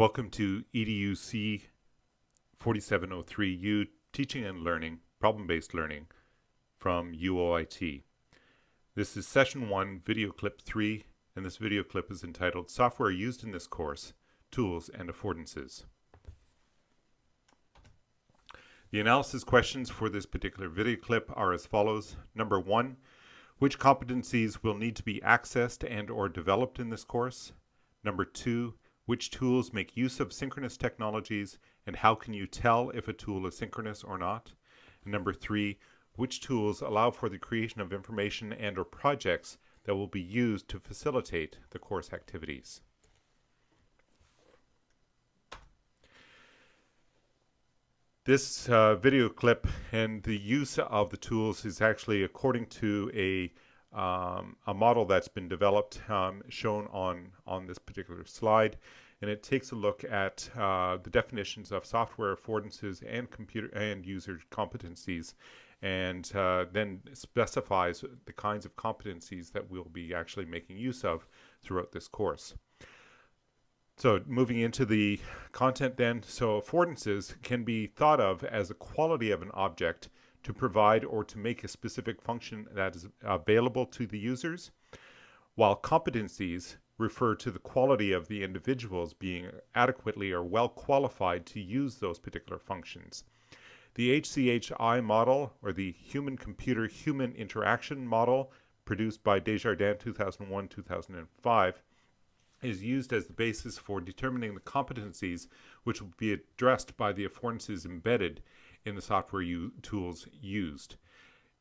Welcome to EDUC 4703U Teaching and Learning, Problem-Based Learning from UOIT. This is session 1, video clip 3, and this video clip is entitled Software Used in this Course, Tools and Affordances. The analysis questions for this particular video clip are as follows. Number 1, which competencies will need to be accessed and or developed in this course? Number 2, which tools make use of synchronous technologies, and how can you tell if a tool is synchronous or not? And number three, which tools allow for the creation of information and or projects that will be used to facilitate the course activities. This uh, video clip and the use of the tools is actually according to a um, a model that's been developed um, shown on on this particular slide and it takes a look at uh, the definitions of software affordances and computer and user competencies and uh, then specifies the kinds of competencies that we'll be actually making use of throughout this course. So moving into the content then, so affordances can be thought of as a quality of an object to provide or to make a specific function that is available to the users, while competencies refer to the quality of the individuals being adequately or well qualified to use those particular functions. The HCHI model, or the Human Computer Human Interaction model, produced by Desjardins 2001 2005, is used as the basis for determining the competencies which will be addressed by the affordances embedded in the software tools used.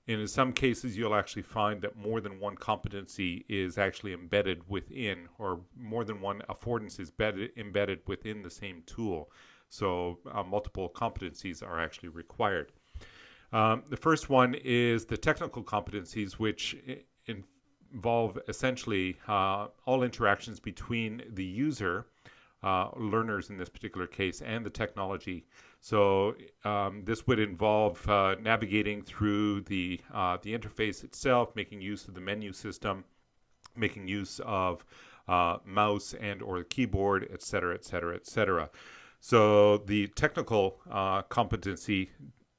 And in some cases, you'll actually find that more than one competency is actually embedded within, or more than one affordance is embedded, embedded within the same tool. So uh, multiple competencies are actually required. Um, the first one is the technical competencies, which involve essentially uh, all interactions between the user uh, learners in this particular case and the technology. So um, this would involve uh, navigating through the uh, the interface itself, making use of the menu system, making use of uh, mouse and or the keyboard, etc., etc., etc. So the technical uh, competency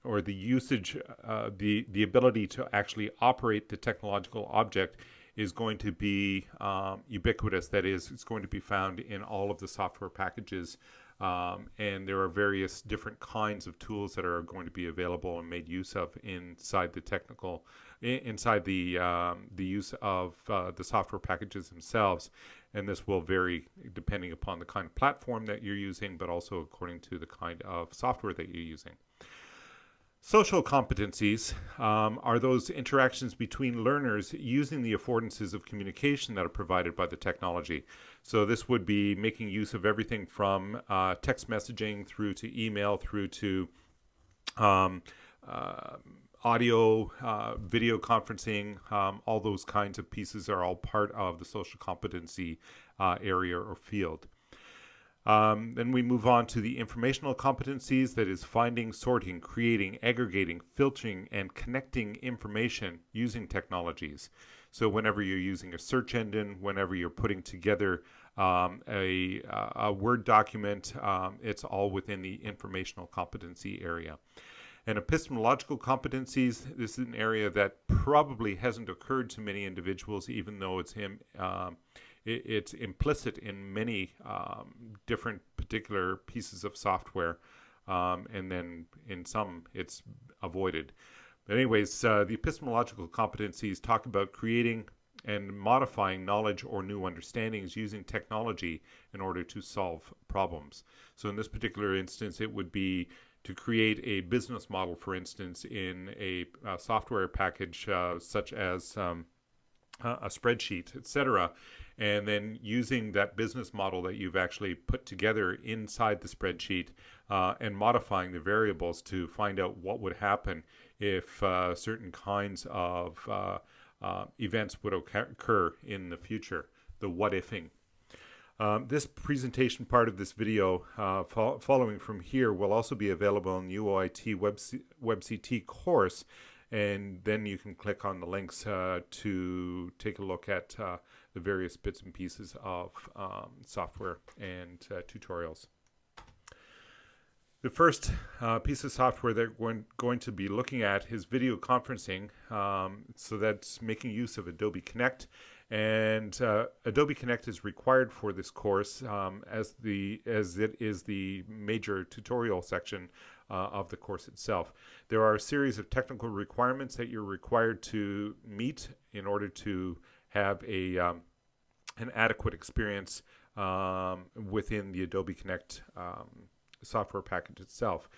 or the usage, uh, the the ability to actually operate the technological object is going to be um, ubiquitous. That is, it's going to be found in all of the software packages. Um, and there are various different kinds of tools that are going to be available and made use of inside the technical, inside the um, the use of uh, the software packages themselves. And this will vary depending upon the kind of platform that you're using, but also according to the kind of software that you're using. Social competencies um, are those interactions between learners using the affordances of communication that are provided by the technology. So this would be making use of everything from uh, text messaging through to email through to um, uh, audio, uh, video conferencing, um, all those kinds of pieces are all part of the social competency uh, area or field. Um, then we move on to the informational competencies that is finding, sorting, creating, aggregating, filtering, and connecting information using technologies. So whenever you're using a search engine, whenever you're putting together um, a, a, Word document, um, it's all within the informational competency area. And epistemological competencies, this is an area that probably hasn't occurred to many individuals, even though it's him. It, it's implicit in many um, different particular pieces of software, um, and then in some it's avoided. But anyways, uh, the epistemological competencies talk about creating and modifying knowledge or new understandings using technology in order to solve problems. So in this particular instance, it would be to create a business model, for instance, in a, a software package uh, such as um, a spreadsheet, etc., and then using that business model that you've actually put together inside the spreadsheet uh, and modifying the variables to find out what would happen if uh, certain kinds of uh, uh events would occur in the future, the what ifing. Um, this presentation part of this video uh, fo following from here will also be available in the UOIT WebC WebCT course and then you can click on the links uh, to take a look at the various bits and pieces of um, software and uh, tutorials. The first uh, piece of software that we're going to be looking at is video conferencing. Um, so that's making use of Adobe Connect. And uh, Adobe Connect is required for this course um, as, the, as it is the major tutorial section uh, of the course itself. There are a series of technical requirements that you're required to meet in order to have a, um, an adequate experience um, within the Adobe Connect um, software package itself.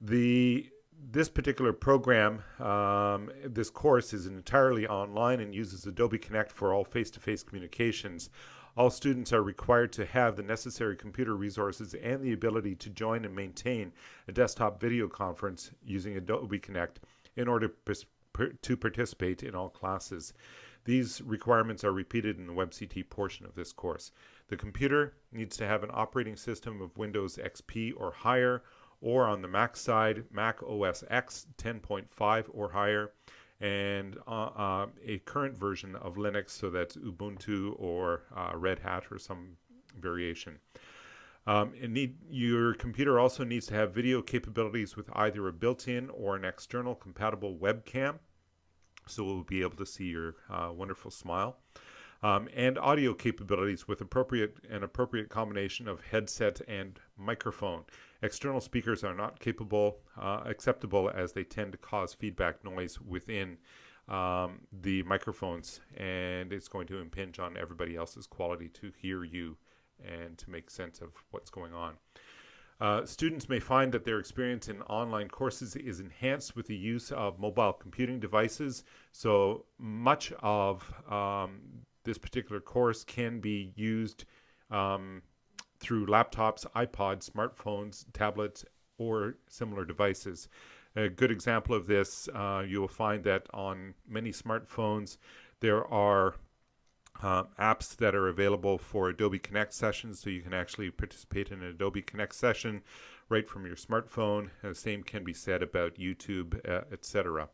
The this particular program, um, this course is entirely online and uses Adobe Connect for all face-to-face -face communications. All students are required to have the necessary computer resources and the ability to join and maintain a desktop video conference using Adobe Connect in order to participate in all classes. These requirements are repeated in the WebCT portion of this course. The computer needs to have an operating system of Windows XP or higher, or on the Mac side, Mac OS X 10.5 or higher, and uh, uh, a current version of Linux, so that's Ubuntu or uh, Red Hat or some variation. Um, need, your computer also needs to have video capabilities with either a built-in or an external compatible webcam, so we'll be able to see your uh, wonderful smile um, and audio capabilities with appropriate an appropriate combination of headset and microphone. External speakers are not capable uh, acceptable as they tend to cause feedback noise within um, the microphones and it's going to impinge on everybody else's quality to hear you and to make sense of what's going on. Uh, students may find that their experience in online courses is enhanced with the use of mobile computing devices. So much of um, this particular course can be used um, through laptops, iPods, smartphones, tablets, or similar devices. A good example of this, uh, you will find that on many smartphones, there are uh, apps that are available for Adobe Connect sessions, so you can actually participate in an Adobe Connect session right from your smartphone. the same can be said about YouTube, uh, etc.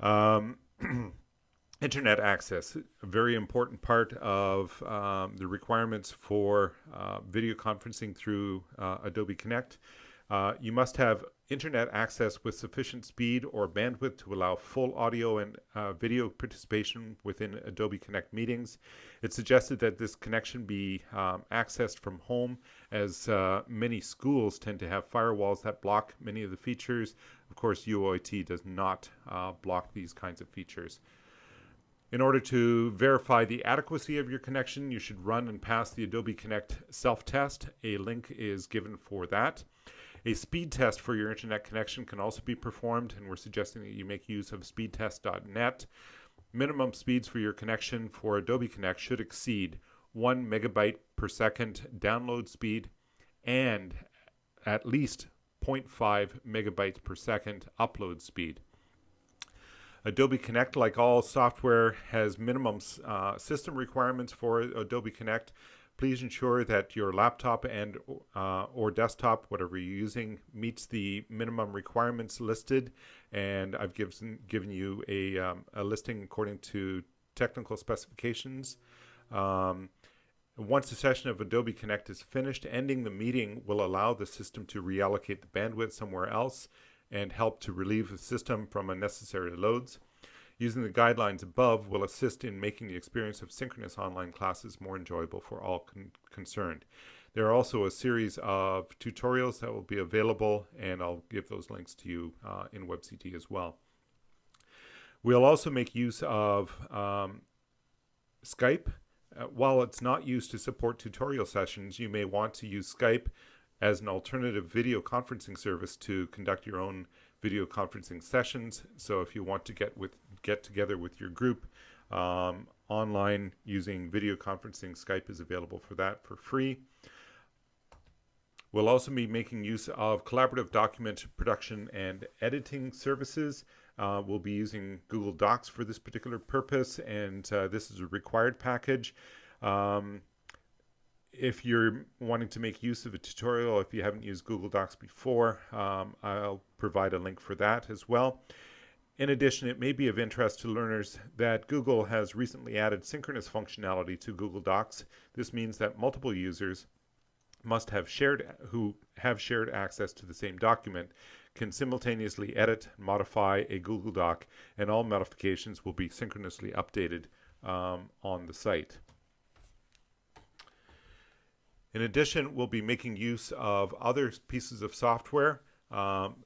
Um, internet access, a very important part of um, the requirements for uh, video conferencing through uh, Adobe Connect. Uh, you must have internet access with sufficient speed or bandwidth to allow full audio and uh, video participation within Adobe Connect meetings. It's suggested that this connection be um, accessed from home as uh, many schools tend to have firewalls that block many of the features. Of course, UOIT does not uh, block these kinds of features. In order to verify the adequacy of your connection, you should run and pass the Adobe Connect self-test. A link is given for that. A speed test for your internet connection can also be performed, and we're suggesting that you make use of speedtest.net. Minimum speeds for your connection for Adobe Connect should exceed 1 megabyte per second download speed and at least 0.5 megabytes per second upload speed. Adobe Connect, like all software, has minimum uh, system requirements for Adobe Connect. Please ensure that your laptop and uh, or desktop, whatever you're using, meets the minimum requirements listed. And I've given given you a, um, a listing according to technical specifications. Um, once the session of Adobe Connect is finished, ending the meeting will allow the system to reallocate the bandwidth somewhere else and help to relieve the system from unnecessary loads. Using the guidelines above will assist in making the experience of synchronous online classes more enjoyable for all con concerned. There are also a series of tutorials that will be available, and I'll give those links to you uh, in WebCT as well. We'll also make use of um, Skype. Uh, while it's not used to support tutorial sessions, you may want to use Skype as an alternative video conferencing service to conduct your own video conferencing sessions. So if you want to get with get together with your group um, online using video conferencing, Skype is available for that for free. We'll also be making use of collaborative document production and editing services. Uh, we'll be using Google Docs for this particular purpose, and uh, this is a required package. Um, if you're wanting to make use of a tutorial, if you haven't used Google Docs before, um, I'll provide a link for that as well. In addition, it may be of interest to learners that Google has recently added synchronous functionality to Google Docs. This means that multiple users must have shared who have shared access to the same document can simultaneously edit modify a Google Doc and all modifications will be synchronously updated um, on the site. In addition, we'll be making use of other pieces of software. Um,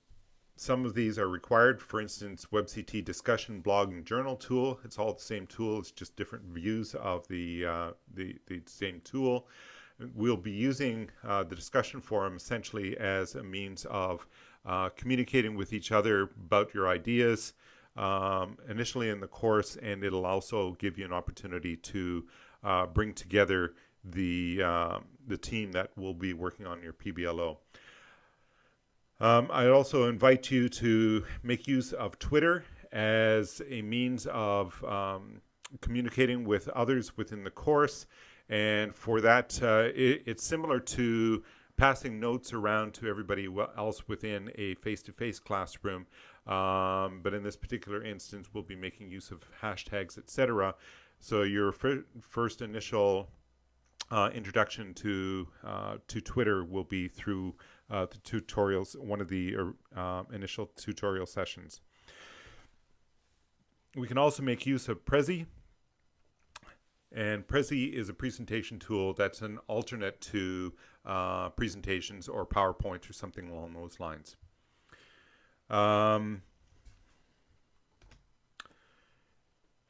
some of these are required, for instance, WebCT discussion blog and journal tool. It's all the same tool, it's just different views of the, uh, the, the same tool. We'll be using uh, the discussion forum essentially as a means of uh, communicating with each other about your ideas um, initially in the course, and it'll also give you an opportunity to uh, bring together the, uh, the team that will be working on your PBLO. Um, I also invite you to make use of Twitter as a means of um, communicating with others within the course. And for that, uh, it, it's similar to passing notes around to everybody else within a face-to-face -face classroom. Um, but in this particular instance, we'll be making use of hashtags, etc. So your fir first initial uh, introduction to uh, to Twitter will be through uh, the tutorials, one of the uh, initial tutorial sessions. We can also make use of Prezi. And Prezi is a presentation tool that's an alternate to uh, presentations or PowerPoint or something along those lines. Um,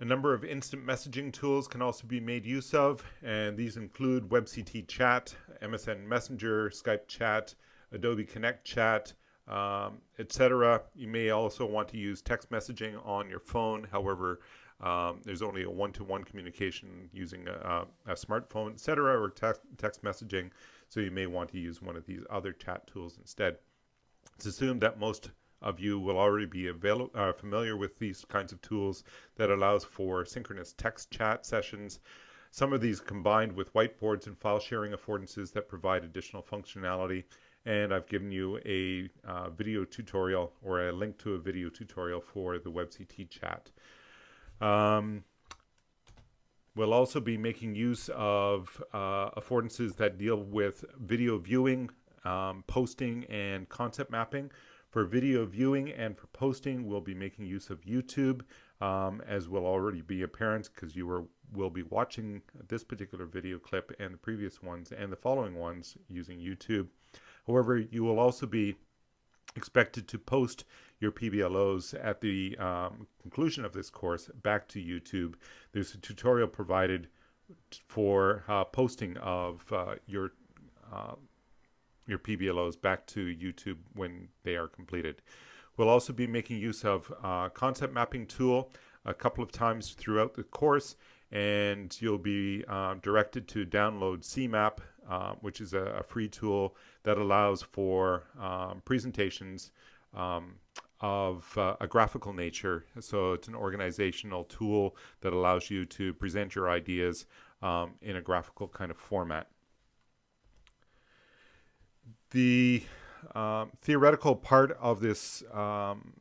A number of instant messaging tools can also be made use of, and these include WebCT Chat, MSN Messenger, Skype Chat, Adobe Connect Chat, um, etc. You may also want to use text messaging on your phone. However, um, there's only a one-to-one -one communication using a, a smartphone, etc., or text, text messaging. So you may want to use one of these other chat tools instead. It's assumed that most of you will already be uh, familiar with these kinds of tools that allows for synchronous text chat sessions. Some of these combined with whiteboards and file sharing affordances that provide additional functionality. And I've given you a uh, video tutorial or a link to a video tutorial for the WebCT chat. Um, we'll also be making use of uh, affordances that deal with video viewing, um, posting, and concept mapping. For video viewing and for posting, we'll be making use of YouTube, um, as will already be apparent because you are, will be watching this particular video clip and the previous ones and the following ones using YouTube. However, you will also be expected to post your PBLOs at the um, conclusion of this course back to YouTube. There's a tutorial provided for uh, posting of uh, your uh, your PBLOs back to YouTube when they are completed. We'll also be making use of uh, concept mapping tool a couple of times throughout the course and you'll be uh, directed to download CMAP, uh, which is a, a, free tool that allows for um, presentations um, of uh, a graphical nature. So it's an organizational tool that allows you to present your ideas um, in a graphical kind of format. The um, theoretical part of this, um,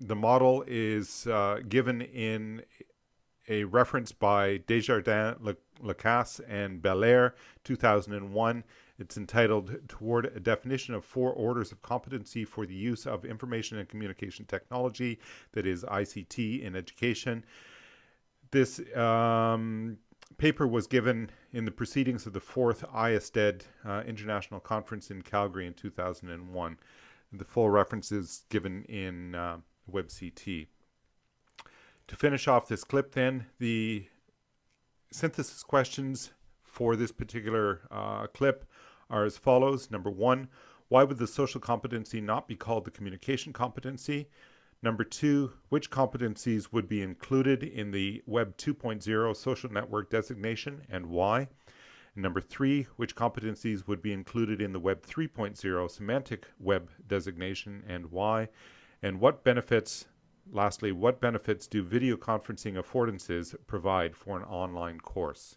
the model is uh, given in a reference by Desjardins, Lacasse, and Belair, 2001. It's entitled Toward a Definition of Four Orders of Competency for the Use of Information and Communication Technology, that is ICT in Education. This um, paper was given in the proceedings of the fourth IASTED uh, International Conference in Calgary in 2001. The full reference is given in uh, WebCT. To finish off this clip then, the synthesis questions for this particular uh, clip are as follows. Number one, why would the social competency not be called the communication competency? Number two, which competencies would be included in the Web 2.0 social network designation and why? And number three, which competencies would be included in the Web 3.0 semantic web designation and why? And what benefits, lastly, what benefits do video conferencing affordances provide for an online course?